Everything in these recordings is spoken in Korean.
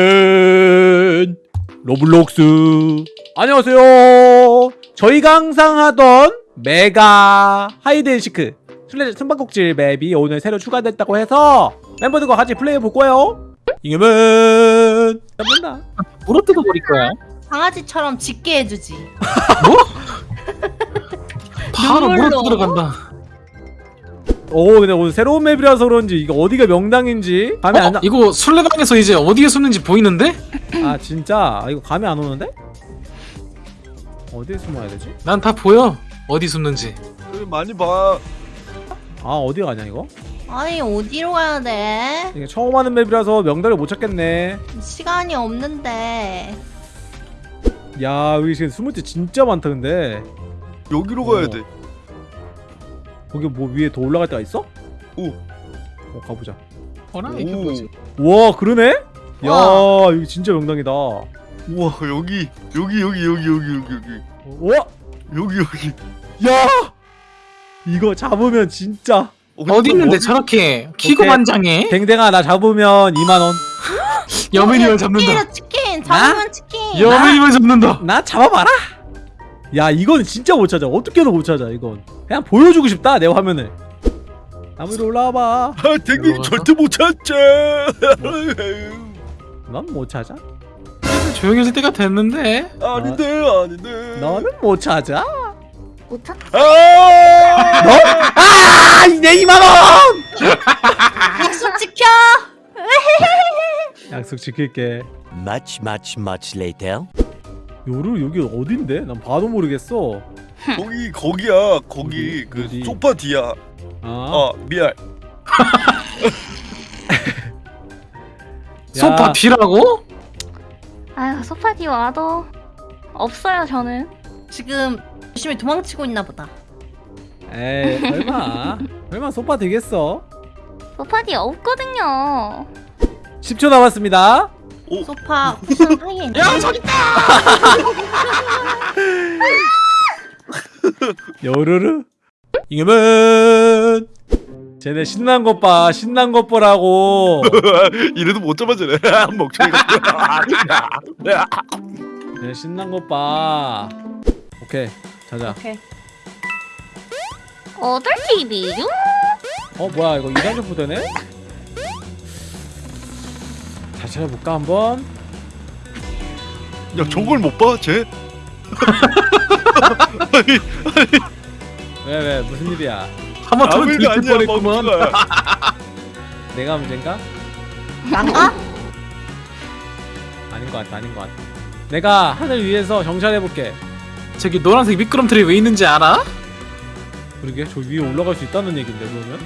이겨맨 로블록스 안녕하세요 저희가 항상 하던 mega hide and seek 술래 숨바꼭질 맵이 오늘 새로 추가됐다고 해서 멤버들과 같이 플레이해 볼 거예요 이겨맨 잡는다 물어 뜯어 버릴 거야. 강아지처럼 짖게 해주지. 바로 눈물로. 물어 들어간다. 오 근데 오늘 새로운 맵이라서 그런지 이거 어디가 명당인지 감이 어? 안 나... 이거 술래방에서 이제 어디에 숨는지 보이는데? 아 진짜 아, 이거 감이 안 오는데? 어디에 숨어야 되지? 난 다 보여. 어디 숨는지. 그래, 많이 봐. 아 어디 가냐 이거? 아니 어디로 가야 돼? 이게 처음 하는 맵이라서 명당을 못 찾겠네 시간이 없는데. 야 여기 지금 숨을 때 진짜 많다 근데 여기로 가야 어. 돼. 거기 뭐 위에 더 올라갈 데가 있어? 오. 어 가보자 어라 오. 이게 뭐지? 우와 그러네? 야 와. 여기 진짜 명당이다 우와 여기 여기 여기 여기 여기 여기 여기 우와 여기 여기. 야 이거 잡으면 진짜 어디 있는데 저렇게 키고 만장해? 댕댕아 나 잡으면 2만 원 여민이만 잡는다. 치킨이다 치킨. 잡으면 치킨. 여민이만 잡는다. 나 잡아봐라 야 이건 진짜 못 찾아 어떻게든 못 찾아 이건 그냥 보여주고 싶다 내 화면을 나무 위로 올라와봐 아 댕댕이? 절대 못 찾지. 넌못 찾아 조용해질 때가 됐는데. 아닌데 아닌데. 너는 못 찾아 못 찾. 아! 너? 아! 내 2만원! 약속 지켜. 약속 지킬게 Much, much, much later. 요루 여기 어딘데? 난 봐도 모르겠어 거기 거기야 거기 어디? 그 어디? 소파 뒤야. 아, 아 미안. 소파 뒤라고? 아유 소파디 와도 없어요 저는 지금 열심히 도망치고 있나 보다. 에이 설마 설마 소파 되겠어? 소파디 없거든요 10초 남았습니다 소파 쿠션 사이에 있는. 야 저기 있다. 요루루 이겨면 쟤네 신난 것 봐 신난 것 보라고 이래도 못 잡아주네. 멍청이가. 쟤네 신난 것 봐 오케이 자자 오케이. 어떨 TV죠? 어 뭐야 이거 이상적부 되네? 잘 찾아볼까 한번? 야 저걸 못 봐? 쟤? 왜왜 무슨 일이야 일도 들킬 뻔했구만. 내가 문제인가? 난가? 아닌 것 같아 아닌 것 같아 내가 하늘 위에서 정찰해볼게 저기 노란색 미끄럼틀이 왜 있는지 알아? 그러게 저 위에 올라갈 수 있다는 얘긴데 그러면?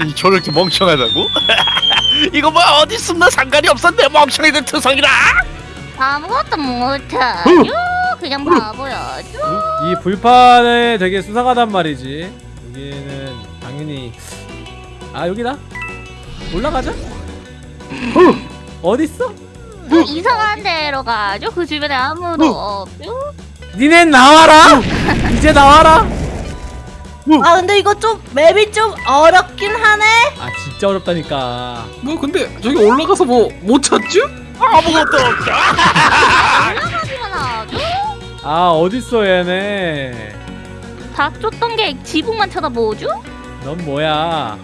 아니 저렇게 멍청하다고? 이거 뭐 어디 숨나 상관이 없었네 멍청이들 투성이라. 아무것도 못하죠? 그냥 바보야죠? 이 불판에 되게 수상하단 말이지 여기는 당연히 아 여기다 올라가자 어딨어? 이상한 데로 가죠? 그 주변에 아무도 없죠? 니넨 나와라 이제 나와라 아 근데 이거 좀 맵이 좀 어렵긴 하네. 아 진짜 어렵다니까 뭐 근데 저기 올라가서 뭐 못 찾죠? 아무것도 없다. 올라가기만 하죠? 아 어딨어 얘네 다 쫓던 게 지붕만 쳐다보죠? 넌 뭐야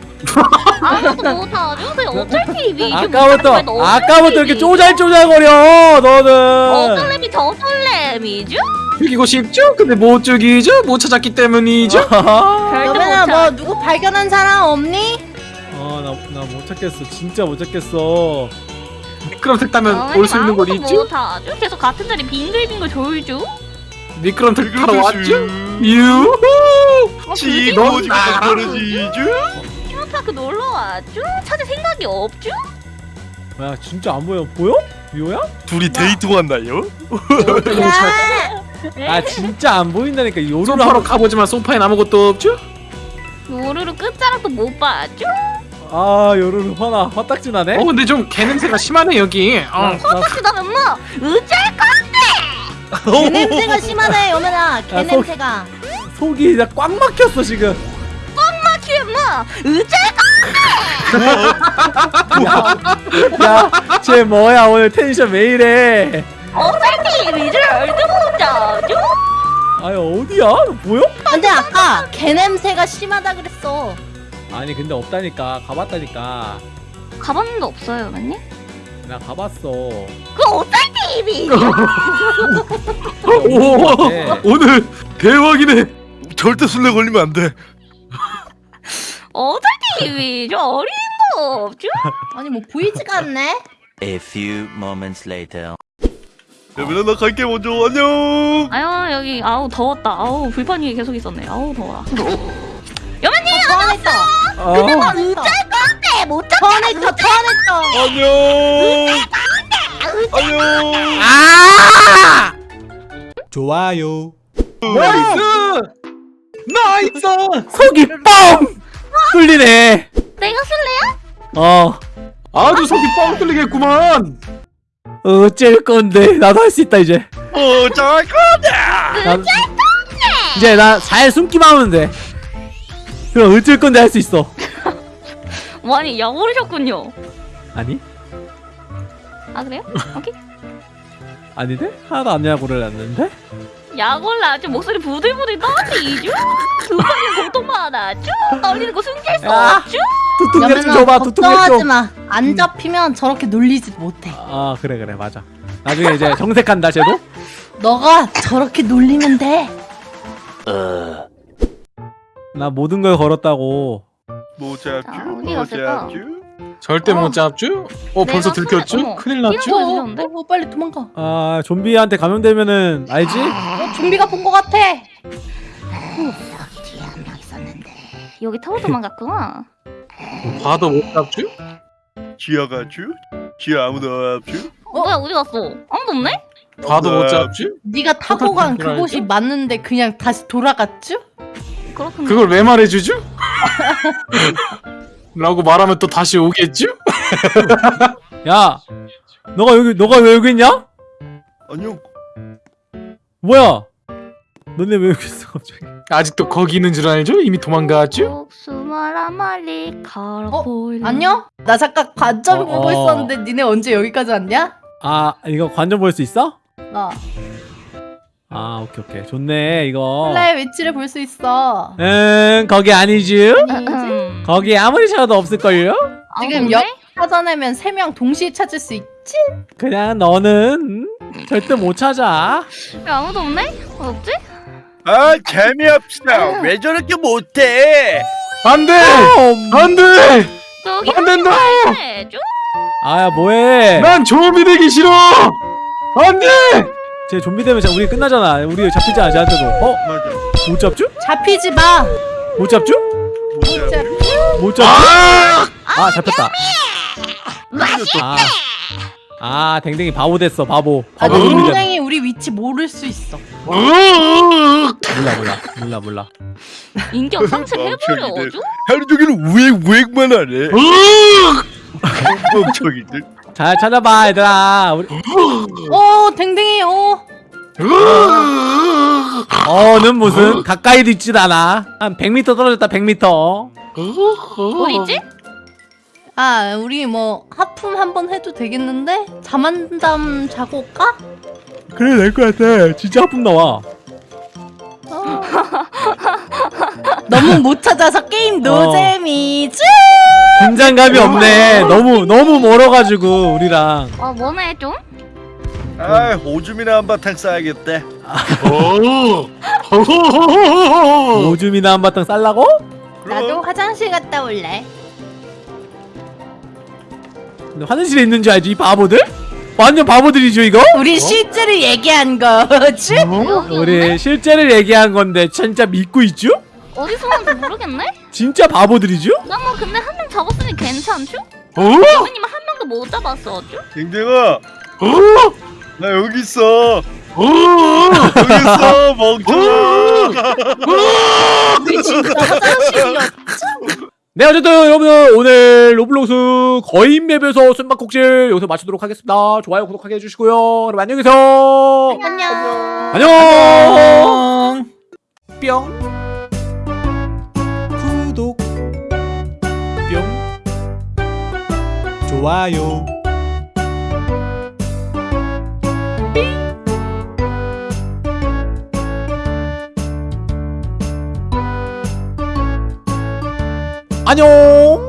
아무것도 못하죠? 그냥 어쩔 TV죠? 아까부터 아까부터 이렇게 쪼잘쪼잘거려 너는 어쩔 랩이 저 설렘이죠? 죽이고 싶죠? 근데 못 죽이죠? 못 찾았기 때문이죠? 아, 여민아 뭐 누구 발견한 사람 없니? 아나 나 못 찾겠어 진짜 못 찾겠어 미끄럼틀 타면 올 수 있는 곳 있죠? 못하죠? 계속 같은 자리 빙글빙글 돌죠? 미끄럼틀 타러 왔죠? 슈. 유후! 어, 지 알아. 떨어지죠? 테마파크 놀러 왔죠? 찾을 생각이 없죠? 야 진짜 안 보여 보여? 미호야? 둘이 데이트 왔나요? 야. 아 진짜 안 보인다니까 요루루 소파로 가보지만 소파엔 아무것도 없죠? 요루루 끝자락도 못 봤죠? 아 요루루 화나 화딱지 나네 어 근데 좀 개냄새가 심하네 여기 나, 어. 나 그다음에 뭐 어쩔 개 냄새가 심하네 여민아. 개 야, 속- 냄새가. 속이 나꽉 막혔어 지금 거면 뭐 야, 쟤 뭐야 오늘 텐션 왜 이래? 어차피 잘 들어오자죠? 아니 어디야? 보여? 근데 아까 개 냄새가 심하다 그랬어. 아니 근데 없다니까 가봤다니까 가봤는데 없어요, 맨님? 나 가봤어. 그 어차피 미 오 네. 오늘 대박이네 절대 술래 걸리면 안돼 어차피 미저 어린 거 없죠? 아니 뭐 보이지가 않네. A few moments later. 여민아 나 갈게 먼저 안녕 아유 여기 아우 더웠다. 아우 불판 위에 계속 있었네. 아우 더워라. 여맨님 소환했어. 어, 소환했어. 네, 못 잡. 소환했어. 소환했어. 안녕 안녕 아! 좋아요. 나이스 나이스 속이 뻥 뚫리네. 내가 술래야? 어 아주 속이 뻥 뚫리겠구만 어쩔 건데 나도 할 수 있다 이제. 어쩔 거냐 나, 이제 나 잘 숨기만 하면 돼. 그럼 어쩔 건데 할 수 있어. 많이 약오르셨군요. 아니? 아 그래요? 오케이. 아닌데? 하나도 안 야구를 했는데? 약올라 아주 목소리 부들부들 떨리죠? 두번의 고통만 하죠? 떨리는 거 숨길 수 야. 없죠? 두통약 좀 줘봐 두통약 걱정하지 좀. 마. 안 잡히면 저렇게 놀리지 못해. 아 그래 그래 맞아. 나중에 이제 정색한다 쟤도. 너가 저렇게 놀리면 돼. Uh. 나 모든 걸 걸었다고. 못 자, 잡쥬 어디 갔을까? 잡쥬 절대 어. 못 잡죠? 어 벌써 어머. 큰일 이런 났죠? 거 해주셨는데? 어, 빨리 도망가. 어, 아 좀비한테 감염되면은 알지? 좀비가 본 것 같아. 여기 뒤에 한 명 있었는데 여기 타고 도망갔구나. 봐도 못 잡죠? 지하 가쥬 지하 아무도 없쥬 어? 뭐야 어디 갔어? 아무도 없네? 봐도 못 어, 잡죠? 네가 타고 간 그곳이? 맞는데 그냥 다시 돌아갔죠? 그렇군요. 그걸 왜 말해주죠? 라고 말하면 또 다시 오겠죠? 야, 너가 여기 너가 왜 여기 있냐? 안녕 뭐야? 너네 왜 여기 있어 갑자기? 아직도 거기 있는 줄 알죠? 이미 도망갔죠? 목숨을 말리 걸어 어? 안녕? 나 잠깐 관점 어, 보고 어. 있었는데 니네 언제 여기까지 왔냐? 아 이거 관전 볼수 있어? 어. 아 오케이 오케이 좋네 이거. 플라의 위치를 볼 수 있어. 응 거기 아니지? 음. 거기 아무리 찾아도 없을걸요? 지금 아무도 여 없네? 찾아내면 세 명 동시에 찾을 수 있지? 그냥 너는 절대 못 찾아. 야, 아무도 없네? 없지? 아 재미없어 왜 저렇게 못해 안 돼! 음. 안 돼! 안 된다! 아야 뭐해? 난 좀비 되기 싫어! 안 돼! 쟤 좀비 되면 우리 끝나잖아. 우리 잡히지 않아 쟤한테도. 어? 못 잡죠? 잡히지 마. 못 잡죠? 못잡못 잡죠? 아! 아 잡혔다. 아, 아 댕댕이 바보 됐어 바보. 아, 바보 됐. 동생이 우리 위치 모를 수 있어. 으으으으! 몰라 몰라 몰라 몰라. 인격 상실 멍청이들. 해버려줘? 하루 종일 우액 우액만 하네 으으으! 멍청이들 잘 찾아봐 얘들아. 우리 어, 댕댕이, 어. 으으으으! 어는 무슨 가까이도 있진 않아. 한 100m 떨어졌다 100m. 어디 있지? 아, 우리 뭐 하품 한번 해도 되겠는데? 잠한잠 자고 올까? 그래 될것 같아. 진짜 하품 나와. 어. 너무 못 찾아서 게임 어. 노잼이지? 긴장감이 없네. 너무 너무 멀어가지고 우리랑. 아, 뭐네 좀? 아 오줌이나 한바탕 싸야겠대 어. 오줌이나 한바탕 쌀라고? 나도 화장실 갔다 올래. 근데 화장실에 있는 줄 알지 이 바보들? 완전 바보들이죠 이거? 우리 실제로 얘기한 거지? 없네? 우리 실제를 얘기한 건데 진짜 믿고 있죠? 어디서 왔는지 모르겠네? 진짜 바보들이죠? 나뭐 근데 한 명 잡았으니 괜찮죠? 어? 여기님 한 명도 못 잡았었죠? 댕댕아 어? 나 여기 있어 어? 여기 있어 멍청아 우리 진짜 화장실이었. 네 어쨌든 여러분 오늘 로블록스 거인맵에서 숨바꼭질 여기서 마치도록 하겠습니다. 좋아요 구독하게 해주시고요. 그럼 안녕히 계세요. 안녕, 안녕. 뿅. 구독. 뿅. 좋아요. 안녕